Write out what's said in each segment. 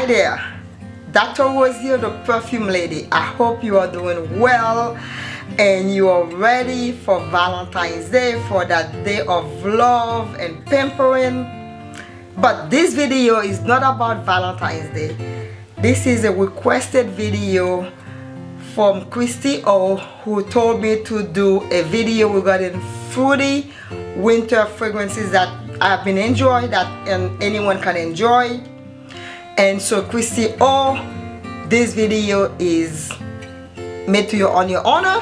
Hi there, Dr. Rose here, the perfume lady. I hope you are doing well and you are ready for Valentine's Day, for that day of love and pampering. But this video is not about Valentine's Day. This is a requested video from Christy O who told me to do a video regarding fruity winter fragrances that I've been enjoying that and anyone can enjoy and so Christy O this video is made to you on your honor.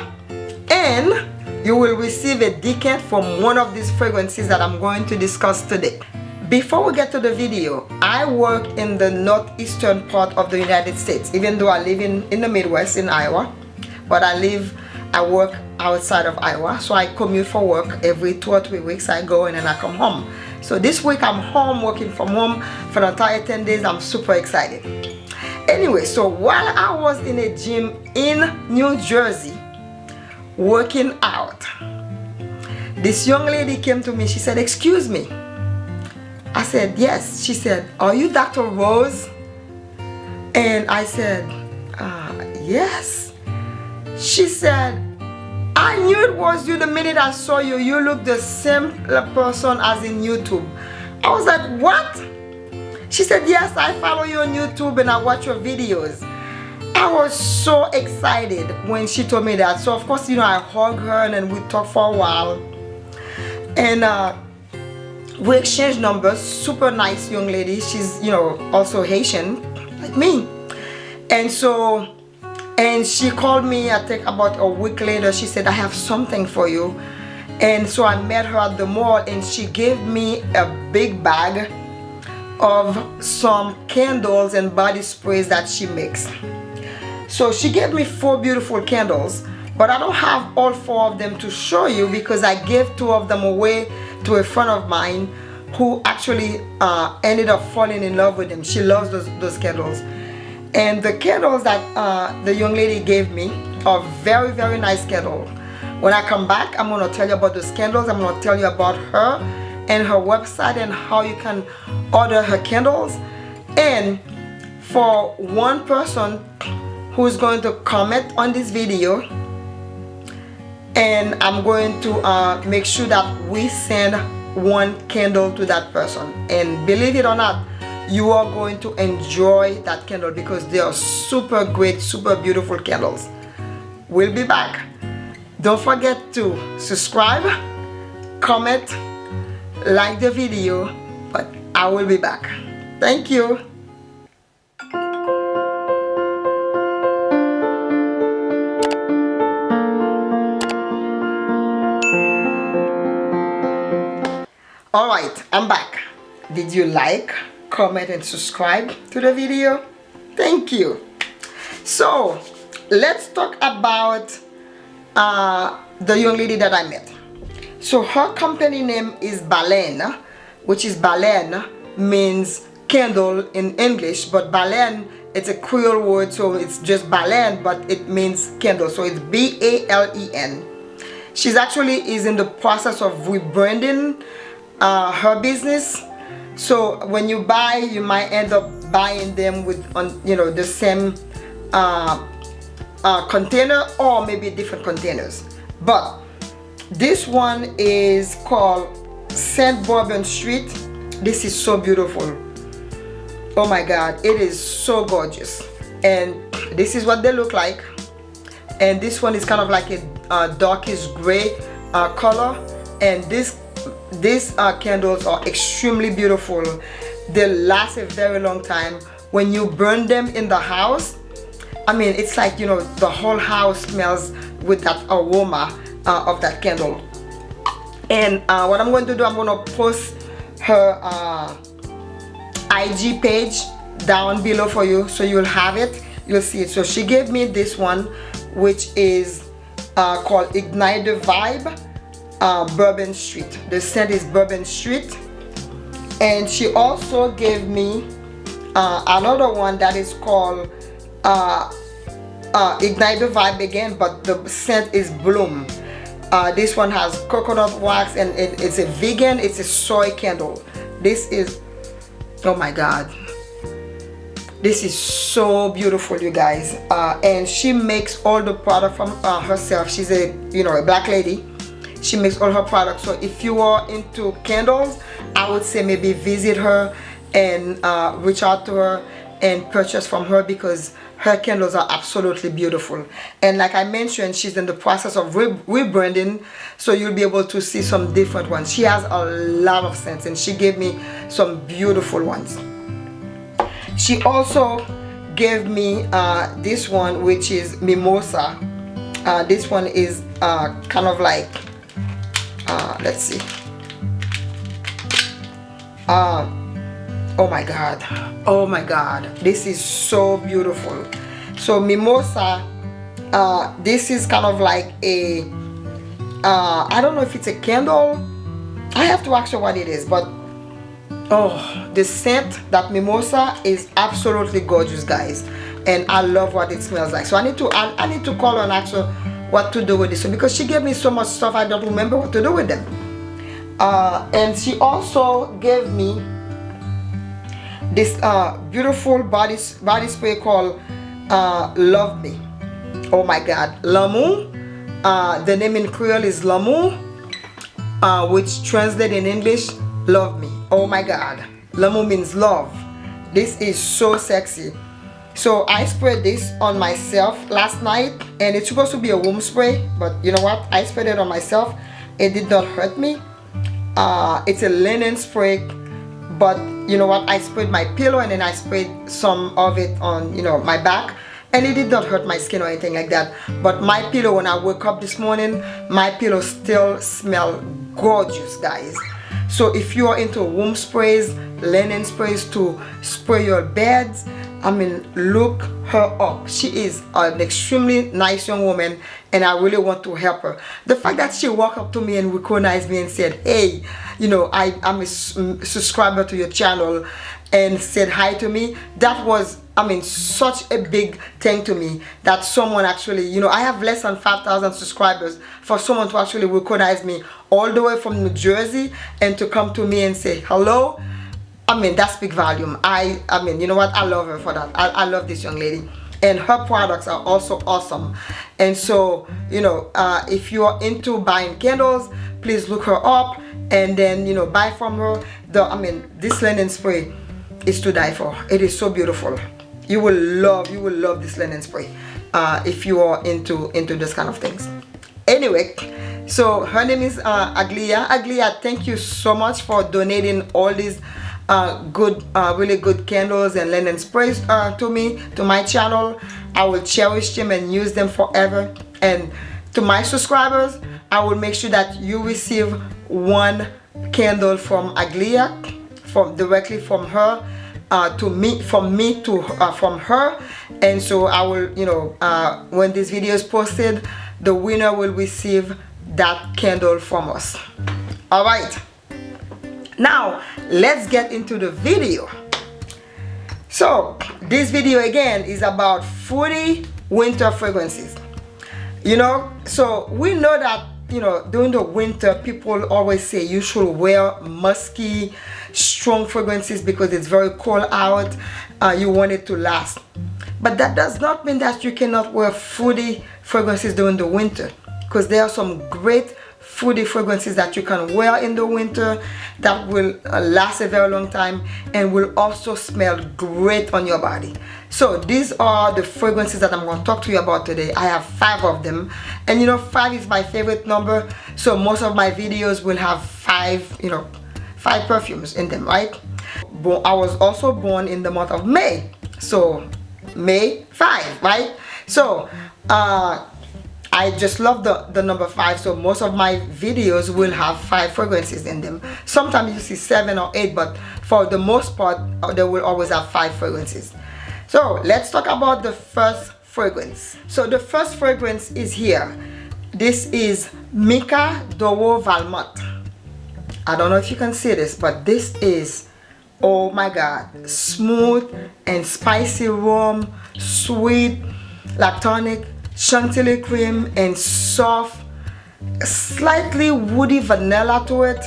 And you will receive a decant from one of these fragrances that I'm going to discuss today. Before we get to the video I work in the northeastern part of the United States even though I live in in the Midwest in Iowa. But I live I work outside of Iowa. So I commute for work every two or three weeks. I go and then I come home so this week I'm home working from home for the entire 10 days. I'm super excited. Anyway so while I was in a gym in New Jersey working out this young lady came to me. She said excuse me. I said yes. She said are you Dr. Rose? And I said uh, yes. She said I knew it was you the minute I saw you. You look the same person as in YouTube. I was like, what? She said, yes, I follow you on YouTube and I watch your videos. I was so excited when she told me that. So of course, you know, I hugged her and then we talked for a while. And uh, we exchanged numbers. Super nice young lady. She's, you know, also Haitian like me. And so and she called me I think about a week later. She said I have something for you. And so I met her at the mall and she gave me a big bag of some candles and body sprays that she makes. So she gave me four beautiful candles but I don't have all four of them to show you because I gave two of them away to a friend of mine who actually uh, ended up falling in love with them. She loves those, those candles and the candles that uh, the young lady gave me are very very nice candles when I come back I'm going to tell you about those candles. I'm to tell you about her and her website and how you can order her candles. And for one person who's going to comment on this video and I'm going to uh, make sure that we send one candle to that person. And believe it or not you are going to enjoy that candle because they are super great super beautiful candles. We'll be back. Don't forget to subscribe comment like the video but I will be back. Thank you. Alright, I'm back. Did you like comment and subscribe to the video. Thank you. So let's talk about uh, the young lady that I met. So her company name is Balen which is Balen means candle in English but Balen it's a Creole word so it's just Balen but it means candle. So it's B-A-L-E-N she's actually is in the process of rebranding uh, her business so when you buy you might end up buying them with on you know the same uh, uh, container or maybe different containers. But this one is called Saint Bourbon Street. This is so beautiful. Oh my god it is so gorgeous. And this is what they look like. And this one is kind of like a uh, darkish gray uh, color. And this these uh, candles are extremely beautiful. They last a very long time. When you burn them in the house I mean it's like you know the whole house smells with that aroma uh, of that candle. And uh, what I'm going to do I'm going to post her uh, IG page down below for you so you'll have it. You'll see it. So she gave me this one which is uh, called Ignite the Vibe uh, Bourbon Street. The scent is Bourbon Street. And she also gave me uh, another one that is called uh, uh, Ignite the Vibe again, but the scent is Bloom. Uh, this one has coconut wax and it, it's a vegan, it's a soy candle. This is, oh my God. this is so beautiful you guys uh, and she makes all the product from herself she's a you know a black lady she makes all her products. So if you are into candles I would say maybe visit her and uh, reach out to her and purchase from her because her candles are absolutely beautiful. And like I mentioned she's in the process of re rebranding so you'll be able to see some different ones. She has a lot of scents and she gave me some beautiful ones. She also gave me uh, this one which is mimosa. Uh, this one is uh, kind of like uh, let's see. Uh, oh my god. Oh my god. This is so beautiful. So mimosa uh, this is kind of like a uh, I don't know if it's a candle. I have to ask you what it is but oh the scent that mimosa is absolutely gorgeous guys. And I love what it smells like. So I need to I, I need to call ask her what to do with this. Because she gave me so much stuff I don't remember what to do with them. Uh, and she also gave me this uh, beautiful body body spray called uh, Love Me. Oh my god. L'amour uh, the name in Creole is L'amour uh, which translated in English love me. Oh my god. L'amour means love. This is so sexy so I sprayed this on myself last night and it's supposed to be a room spray but you know what? I sprayed it on myself. It did not hurt me. Uh, it's a linen spray but you know what? I sprayed my pillow and then I sprayed some of it on you know my back and it did not hurt my skin or anything like that. But my pillow when I woke up this morning my pillow still smell gorgeous guys. So if you are into room sprays linen sprays to spray your beds I mean look her up. She is an extremely nice young woman and I really want to help her. The fact that she walked up to me and recognized me and said hey you know I, I'm a mm, subscriber to your channel and said hi to me that was I mean such a big thing to me that someone actually you know I have less than 5,000 subscribers for someone to actually recognize me all the way from New Jersey and to come to me and say hello I mean that's big volume. I I mean you know what? I love her for that. I, I love this young lady. And her products are also awesome. And so you know uh, if you are into buying candles please look her up and then you know buy from her. The I mean this linen spray is to die for. It is so beautiful. You will love you will love this linen spray uh, if you are into into this kind of things. Anyway so her name is uh, Aglia. Aglia thank you so much for donating all these uh, good uh, really good candles and linen sprays uh, to me to my channel. I will cherish them and use them forever. And to my subscribers I will make sure that you receive one candle from Aglia from directly from her uh, to me from me to uh, from her. And so I will you know uh, when this video is posted the winner will receive that candle from us. All right now let's get into the video. So this video again is about 40 winter fragrances. You know so we know that you know during the winter people always say you should wear musky strong fragrances because it's very cold out uh, you want it to last. But that does not mean that you cannot wear fruity fragrances during the winter because there are some great fruity fragrances that you can wear in the winter that will uh, last a very long time and will also smell great on your body. So these are the fragrances that I'm going to talk to you about today. I have five of them. And you know five is my favorite number. So most of my videos will have five you know five perfumes in them right? But I was also born in the month of May. So May 5 right? So uh I just love the, the number five so most of my videos will have five fragrances in them. Sometimes you see seven or eight but for the most part uh, they will always have five fragrances. So let's talk about the first fragrance. So the first fragrance is here. This is Mica d'Oro Valmont. I don't know if you can see this but this is oh my god smooth and spicy warm sweet lactonic chantilly cream and soft slightly woody vanilla to it.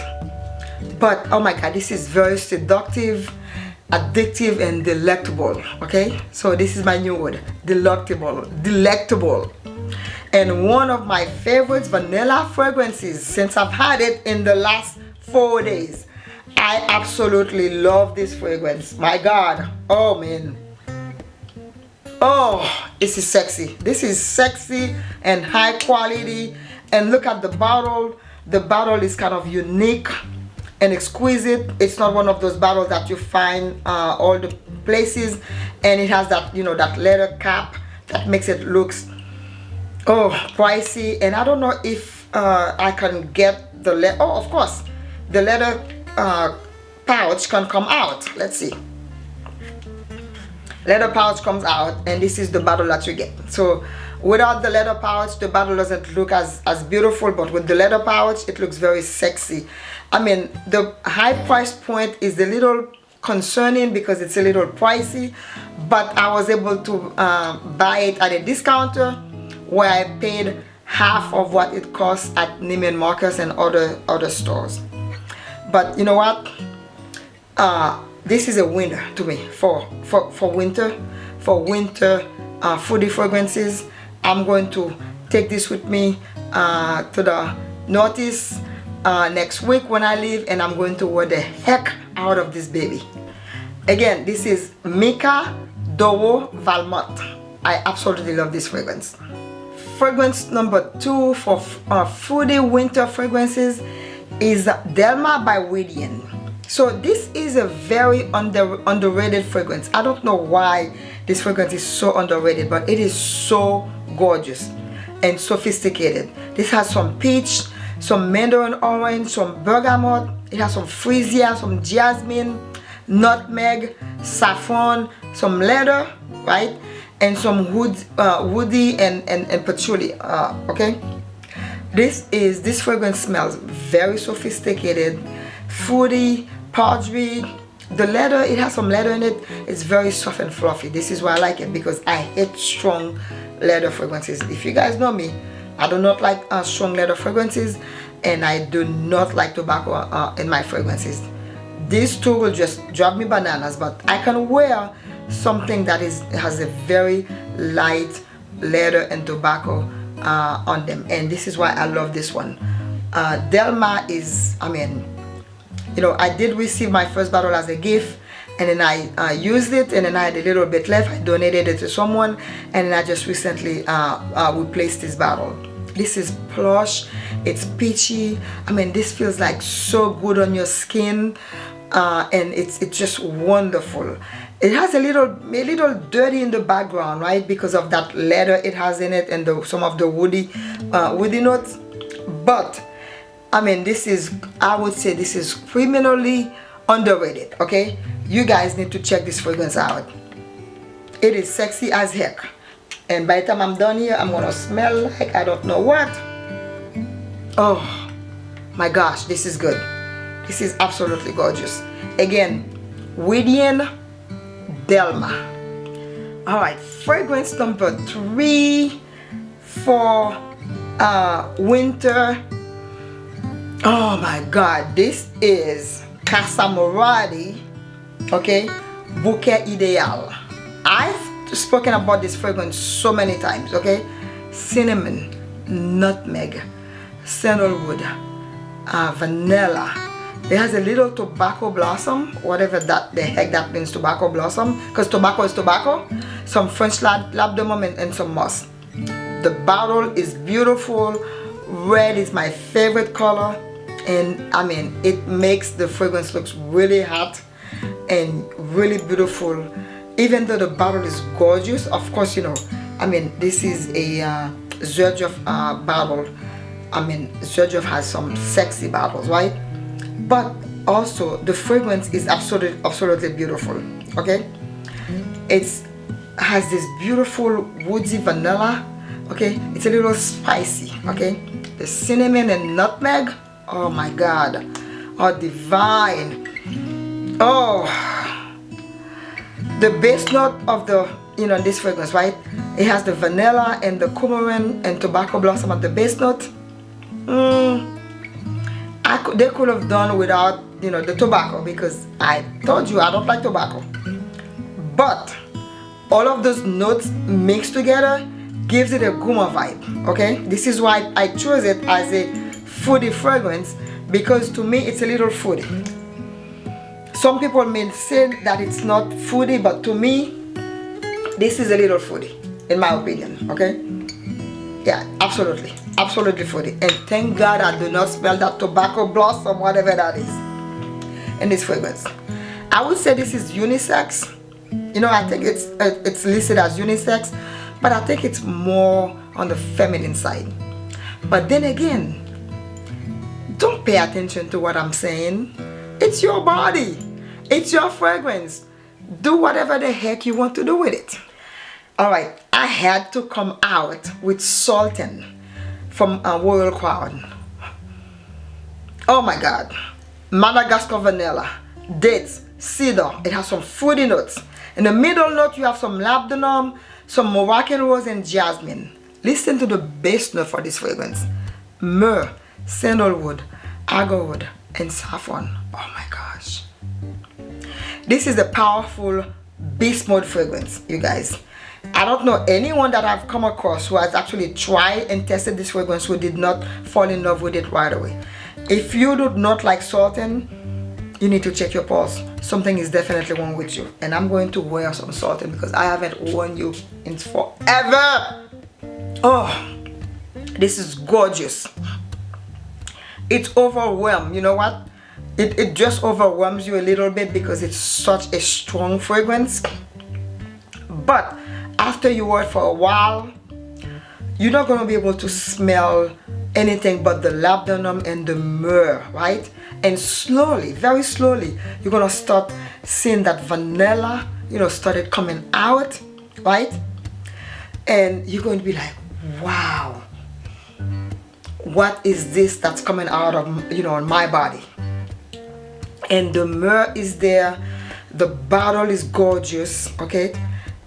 But oh my god this is very seductive addictive and delectable okay? So this is my new word delectable delectable. And one of my favorites vanilla fragrances since I've had it in the last four days. I absolutely love this fragrance. My god. Oh man oh this is sexy. This is sexy and high quality. And look at the bottle. The bottle is kind of unique and exquisite. It's not one of those bottles that you find uh, all the places. And it has that you know that leather cap that makes it looks oh pricey. And I don't know if uh, I can get the leather oh of course. The leather uh, pouch can come out. Let's see leather pouch comes out and this is the bottle that you get. So without the leather pouch the bottle doesn't look as as beautiful but with the leather pouch it looks very sexy. I mean the high price point is a little concerning because it's a little pricey but I was able to uh, buy it at a discounter where I paid half of what it costs at Neiman Marcus and other other stores. But you know what? Uh, this is a winner to me for for for winter for winter uh, fruity fragrances I'm going to take this with me uh, to the Northeast uh, next week when I leave and I'm going to wear the heck out of this baby. Again, this is Mica d'Oro Valmont. I absolutely love this fragrance. Fragrance number two for uh, fruity winter fragrances is Delma by Widian. So this is a very under, underrated fragrance. I don't know why this fragrance is so underrated, but it is so gorgeous and sophisticated. This has some peach, some mandarin orange, some bergamot, it has some freesia, some jasmine, nutmeg, saffron, some leather, right? And some wood, uh, woody and, and, and patchouli, uh, okay? This is, this fragrance smells very sophisticated, fruity, powdery, the leather it has some leather in it. It's very soft and fluffy. This is why I like it because I hate strong leather fragrances. If you guys know me I do not like uh, strong leather fragrances and I do not like tobacco uh, in my fragrances. These two will just drive me bananas but I can wear something that is has a very light leather and tobacco uh, on them and this is why I love this one. Uh, Delma is I mean you know I did receive my first bottle as a gift and then I uh, used it and then I had a little bit left. I donated it to someone and then I just recently uh, uh, replaced this bottle this is plush. It's peachy. I mean this feels like so good on your skin uh, and it's it's just wonderful. It has a little a little dirty in the background right because of that leather it has in it and the, some of the woody uh, woody notes. But I mean this is I would say this is criminally underrated okay? You guys need to check this fragrance out. It is sexy as heck. And by the time I'm done here I'm gonna smell like I don't know what. Oh my gosh this is good. This is absolutely gorgeous. Again Widian Delma. Alright fragrance number three for uh, winter oh my god this is Casamorati okay? Bouquet ideal. I've spoken about this fragrance so many times okay? Cinnamon nutmeg sandalwood uh, vanilla. It has a little tobacco blossom whatever that the heck that means tobacco blossom because tobacco is tobacco. Some French lab labdanum and, and some moss. The bottle is beautiful. Red is my favorite color and I mean it makes the fragrance looks really hot and really beautiful. Even though the bottle is gorgeous of course you know I mean this is a uh, Xerjoff uh, bottle. I mean Xerjoff has some sexy bottles right? But also the fragrance is absolutely absolutely beautiful okay? It's has this beautiful woodsy vanilla okay? It's a little spicy okay? The cinnamon and nutmeg oh my god. Oh divine. Oh. The base note of the you know this fragrance right? It has the vanilla and the coumarin and tobacco blossom at the base note. Mm, I could, they could have done without you know the tobacco because I told you I don't like tobacco. But all of those notes mixed together gives it a gourmand vibe okay? This is why I chose it as a foodie fragrance because to me it's a little foodie. Some people may say that it's not foodie but to me this is a little foodie in my opinion okay? Yeah absolutely absolutely foodie. And thank god i do not smell that tobacco blossom whatever that is in this fragrance. I would say this is unisex. You know i think it's uh, it's listed as unisex but i think it's more on the feminine side. But then again don't pay attention to what i'm saying. It's your body. It's your fragrance. Do whatever the heck you want to do with it. All right i had to come out with sultan from a royal crown. Oh my god. Madagascar vanilla dates cedar. It has some fruity notes. In the middle note you have some labdanum some moroccan rose and jasmine. Listen to the base note for this fragrance. Myrrh sandalwood agarwood and saffron oh my gosh this is a powerful beast mode fragrance you guys I don't know anyone that I've come across who has actually tried and tested this fragrance who did not fall in love with it right away. If you do not like Sultan, you need to check your pulse. Something is definitely wrong with you. And I'm going to wear some Sultan because I haven't worn you in forever. Oh, this is gorgeous. It's overwhelmed. You know what? It, it just overwhelms you a little bit because it's such a strong fragrance. But after you wear it for a while you're not going to be able to smell anything but the labdanum and the myrrh right and slowly very slowly you're going to start seeing that vanilla you know started coming out right and you're going to be like wow what is this that's coming out of you know my body? And the myrrh is there. The bottle is gorgeous okay?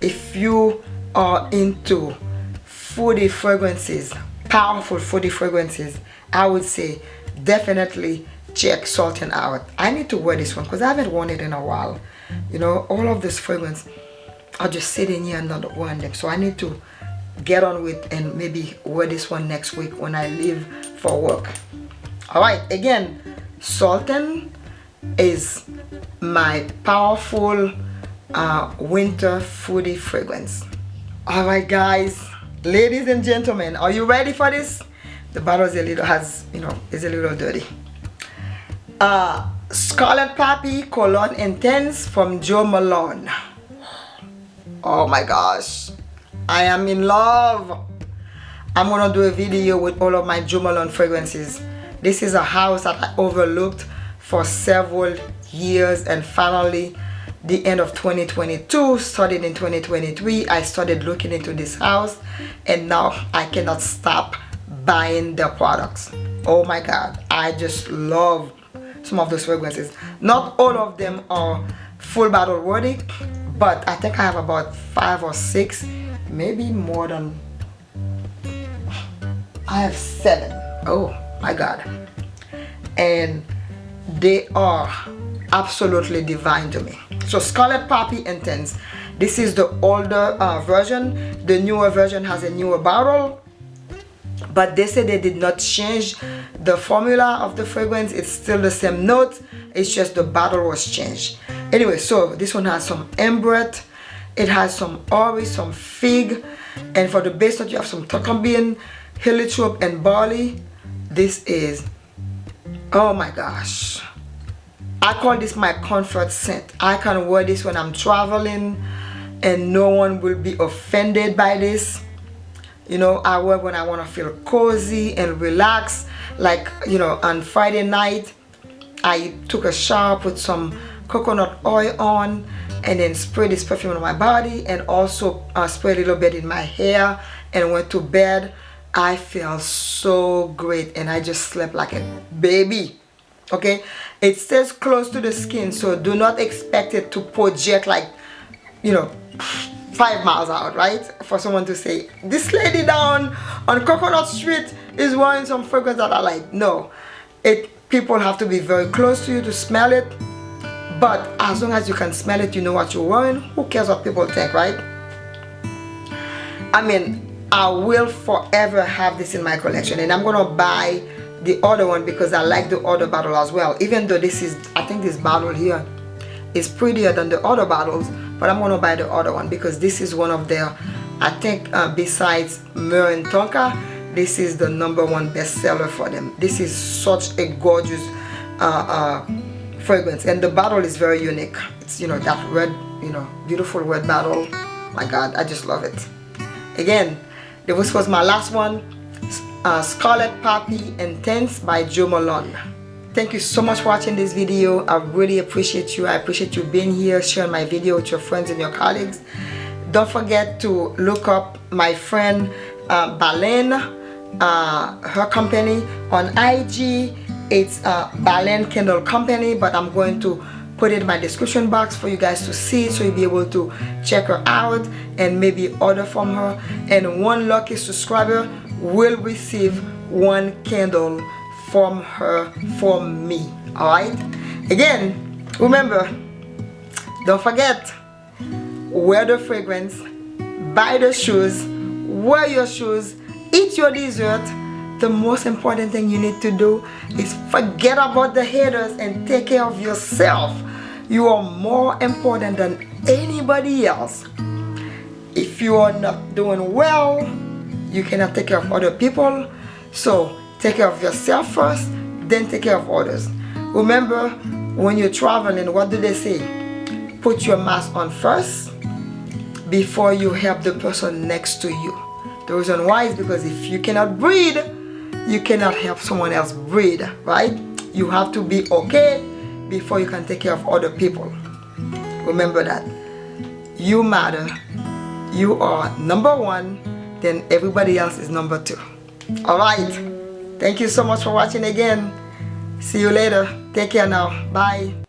If you are into foodie fragrances powerful foodie fragrances I would say definitely check Sultan out. I need to wear this one because I haven't worn it in a while. You know all of this fragrance are just sitting here and not wearing them. So I need to get on with and maybe wear this one next week when I leave for work. All right again Sultan is my powerful uh, winter foodie fragrance. All right guys ladies and gentlemen are you ready for this? The bottle is a little has you know is a little dirty. Uh scarlet poppy cologne intense from jo malone. Oh my gosh i am in love. I'm gonna do a video with all of my jo malone fragrances. This is a house that i overlooked for several years and finally the end of 2022 started in 2023 I started looking into this house and now I cannot stop buying their products. Oh my god I just love some of those fragrances. Not all of them are full bottle worthy but I think I have about five or six maybe more than I have seven. Oh my god. And they are absolutely divine to me. So scarlet poppy intense this is the older uh, version. The newer version has a newer bottle but they say they did not change the formula of the fragrance. It's still the same note. It's just the bottle was changed. Anyway so this one has some ambrette it has some ori some fig and for the base note you have some bean, heliotrope and barley this is oh my gosh I call this my comfort scent. I can wear this when I'm traveling and no one will be offended by this. You know, I wear when I want to feel cozy and relaxed. Like, you know, on Friday night, I took a shower, put some coconut oil on and then spray this perfume on my body and also uh, spray a little bit in my hair. And went to bed. I feel so great and I just slept like a baby okay? It stays close to the skin so do not expect it to project like you know five miles out right? For someone to say this lady down on coconut street is wearing some fragrance that I like. No. It people have to be very close to you to smell it but as long as you can smell it you know what you're wearing. Who cares what people think right? I mean I will forever have this in my collection and I'm gonna buy the other one because I like the other bottle as well. Even though this is I think this bottle here is prettier than the other bottles but I'm gonna buy the other one because this is one of their I think uh, besides and Tonka this is the number one bestseller for them. This is such a gorgeous uh, uh, fragrance. And the bottle is very unique. It's you know that red you know beautiful red bottle. My god I just love it. Again this was my last one. Uh, Scarlet Poppy Intense by Jo Malone. Thank you so much for watching this video. I really appreciate you. I appreciate you being here sharing my video with your friends and your colleagues. Don't forget to look up my friend uh, Balen uh, her company on IG it's uh, Balen Candle Company but I'm going to put it in my description box for you guys to see so you'll be able to check her out and maybe order from her. And one lucky subscriber will receive one candle from her from me. Alright again remember don't forget wear the fragrance buy the shoes wear your shoes eat your dessert the most important thing you need to do is forget about the haters and take care of yourself. You are more important than anybody else. If you are not doing well you cannot take care of other people. So take care of yourself first then take care of others. Remember when you're traveling what do they say? Put your mask on first before you help the person next to you. The reason why is because if you cannot breathe, you cannot help someone else breathe, right? You have to be okay before you can take care of other people. Remember that. You matter. You are number one, then everybody else is number two. Alright. Thank you so much for watching again. See you later. Take care now. Bye.